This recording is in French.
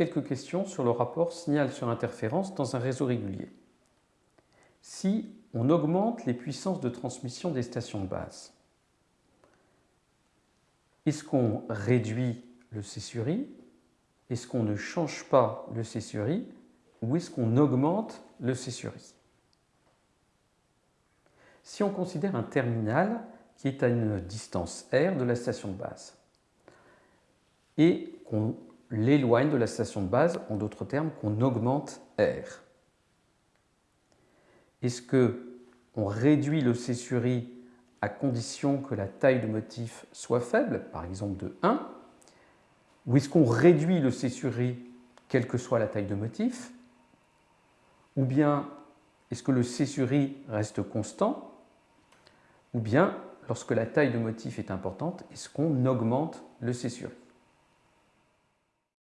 quelques questions sur le rapport signal sur interférence dans un réseau régulier. Si on augmente les puissances de transmission des stations de base, est-ce qu'on réduit le C Est-ce qu'on ne change pas le C Ou est-ce qu'on augmente le C Si on considère un terminal qui est à une distance R de la station de base et qu'on l'éloigne de la station de base, en d'autres termes, qu'on augmente R. Est-ce qu'on réduit le C sur I à condition que la taille de motif soit faible, par exemple de 1 Ou est-ce qu'on réduit le C sur I quelle que soit la taille de motif Ou bien est-ce que le C sur I reste constant Ou bien, lorsque la taille de motif est importante, est-ce qu'on augmente le C sur I